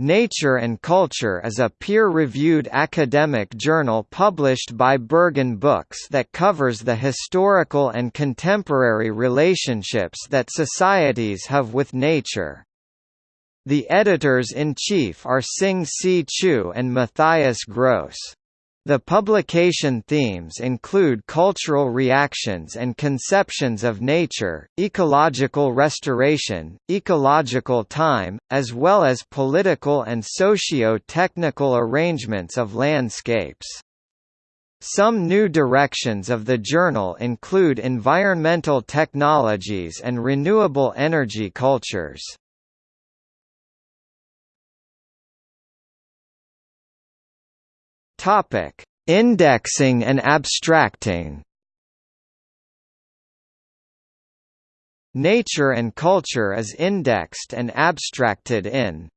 Nature and Culture is a peer-reviewed academic journal published by Berghahn Books that covers the historical and contemporary relationships that societies have with nature. The editors-in-chief are Sing C. Chew and Matthias Gross. The publication themes include cultural reactions and conceptions of nature, ecological restoration, ecological time, as well as political and socio-technical arrangements of landscapes. Some new directions of the journal include environmental technologies and renewable energy cultures. Topic: Indexing and abstracting. Nature and culture is indexed and abstracted in